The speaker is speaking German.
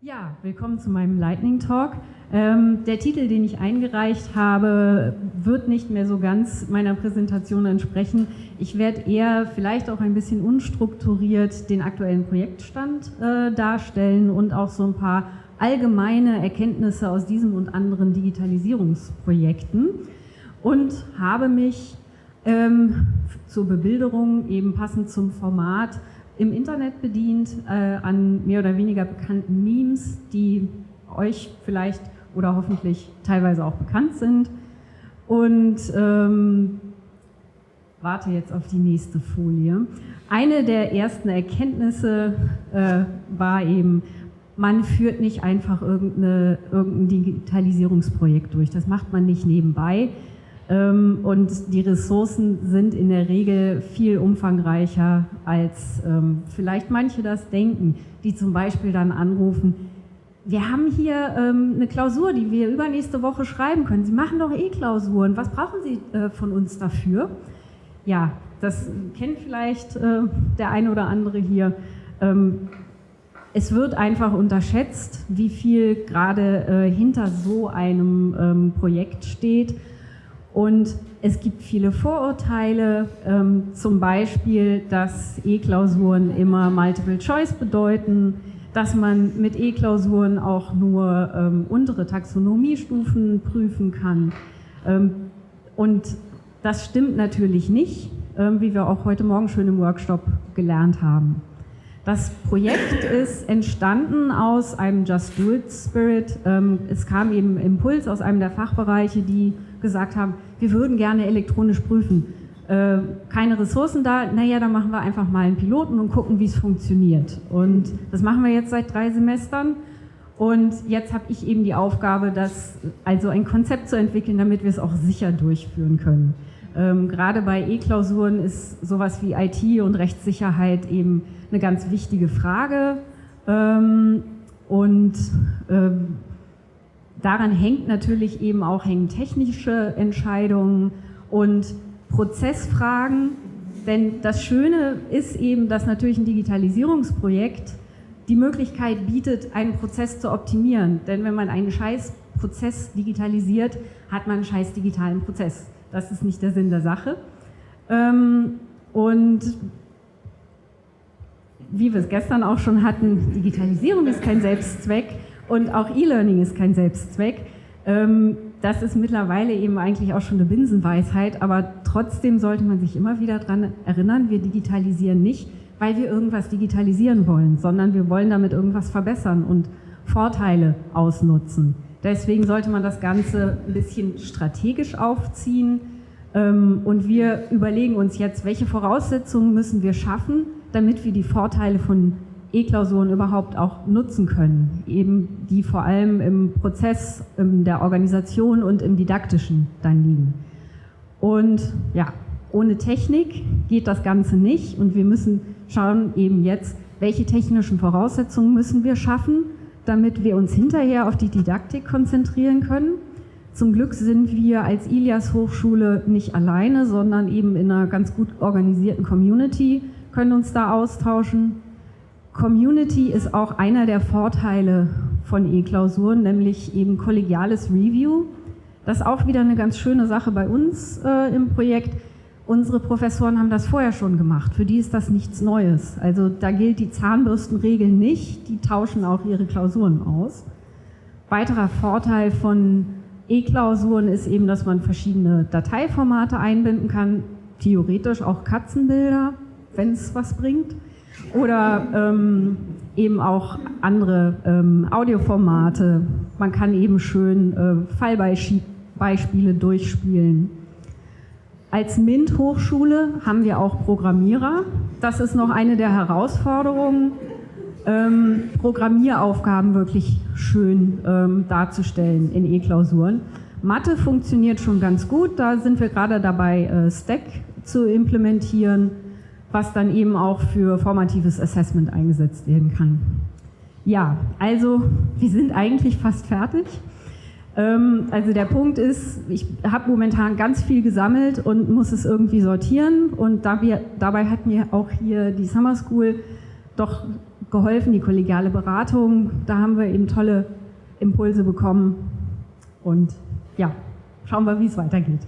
Ja, willkommen zu meinem Lightning Talk. Ähm, der Titel, den ich eingereicht habe, wird nicht mehr so ganz meiner Präsentation entsprechen. Ich werde eher vielleicht auch ein bisschen unstrukturiert den aktuellen Projektstand äh, darstellen und auch so ein paar allgemeine Erkenntnisse aus diesem und anderen Digitalisierungsprojekten und habe mich ähm, zur Bebilderung eben passend zum Format im Internet bedient äh, an mehr oder weniger bekannten Memes, die euch vielleicht oder hoffentlich teilweise auch bekannt sind. Und ähm, warte jetzt auf die nächste Folie. Eine der ersten Erkenntnisse äh, war eben, man führt nicht einfach irgendein Digitalisierungsprojekt durch. Das macht man nicht nebenbei. Ähm, und die Ressourcen sind in der Regel viel umfangreicher, als ähm, vielleicht manche das denken, die zum Beispiel dann anrufen, wir haben hier ähm, eine Klausur, die wir übernächste Woche schreiben können. Sie machen doch eh Klausuren. Was brauchen Sie äh, von uns dafür? Ja, das kennt vielleicht äh, der eine oder andere hier. es wird einfach unterschätzt, wie viel gerade äh, hinter so einem Projekt steht und es gibt viele Vorurteile, ähm, zum Beispiel, dass E-Klausuren immer Multiple Choice bedeuten, dass man mit E-Klausuren auch nur ähm, untere Taxonomiestufen prüfen kann. Ähm, und das stimmt natürlich nicht, ähm, wie wir auch heute Morgen schön im Workshop gelernt haben. Das Projekt ist entstanden aus einem Just Do It Spirit. Ähm, es kam eben Impuls aus einem der Fachbereiche, die gesagt haben, wir würden gerne elektronisch prüfen. Äh, keine Ressourcen da, naja, dann machen wir einfach mal einen Piloten und gucken, wie es funktioniert. Und das machen wir jetzt seit drei Semestern. Und jetzt habe ich eben die Aufgabe, das, also ein Konzept zu entwickeln, damit wir es auch sicher durchführen können. Ähm, gerade bei E-Klausuren ist sowas wie IT und Rechtssicherheit eben eine ganz wichtige Frage. Ähm, und ähm, daran hängt natürlich eben auch hängen technische Entscheidungen und Prozessfragen. Denn das Schöne ist eben, dass natürlich ein Digitalisierungsprojekt die Möglichkeit bietet, einen Prozess zu optimieren. Denn wenn man einen scheiß Prozess digitalisiert, hat man einen scheiß digitalen Prozess. Das ist nicht der Sinn der Sache. Ähm, und wie wir es gestern auch schon hatten, Digitalisierung ist kein Selbstzweck, und auch E-Learning ist kein Selbstzweck. Ähm, das ist mittlerweile eben eigentlich auch schon eine Binsenweisheit, aber trotzdem sollte man sich immer wieder daran erinnern, wir digitalisieren nicht, weil wir irgendwas digitalisieren wollen, sondern wir wollen damit irgendwas verbessern und Vorteile ausnutzen. Deswegen sollte man das Ganze ein bisschen strategisch aufziehen. Ähm, und wir überlegen uns jetzt, welche Voraussetzungen müssen wir schaffen, damit wir die Vorteile von E-Klausuren überhaupt auch nutzen können, eben die vor allem im Prozess in der Organisation und im Didaktischen dann liegen. Und ja, ohne Technik geht das Ganze nicht. Und wir müssen schauen eben jetzt, welche technischen Voraussetzungen müssen wir schaffen, damit wir uns hinterher auf die Didaktik konzentrieren können. Zum Glück sind wir als Ilias Hochschule nicht alleine, sondern eben in einer ganz gut organisierten Community, können uns da austauschen Community ist auch einer der Vorteile von E-Klausuren, nämlich eben kollegiales Review. Das ist auch wieder eine ganz schöne Sache bei uns äh, im Projekt. Unsere Professoren haben das vorher schon gemacht. Für die ist das nichts Neues. Also da gilt die Zahnbürstenregel nicht. Die tauschen auch ihre Klausuren aus. Weiterer Vorteil von E-Klausuren ist eben, dass man verschiedene Dateiformate einbinden kann. Theoretisch auch Katzenbilder, wenn es was bringt oder ähm, eben auch andere ähm, Audioformate. Man kann eben schön äh, Fallbeispiele durchspielen. Als MINT-Hochschule haben wir auch Programmierer. Das ist noch eine der Herausforderungen, ähm, Programmieraufgaben wirklich schön ähm, darzustellen in E-Klausuren. Mathe funktioniert schon ganz gut, da sind wir gerade dabei, äh, Stack zu implementieren was dann eben auch für formatives Assessment eingesetzt werden kann. Ja, also wir sind eigentlich fast fertig. Ähm, also der Punkt ist, ich habe momentan ganz viel gesammelt und muss es irgendwie sortieren und dabei hat mir auch hier die Summer School doch geholfen, die kollegiale Beratung. Da haben wir eben tolle Impulse bekommen und ja, schauen wir, wie es weitergeht.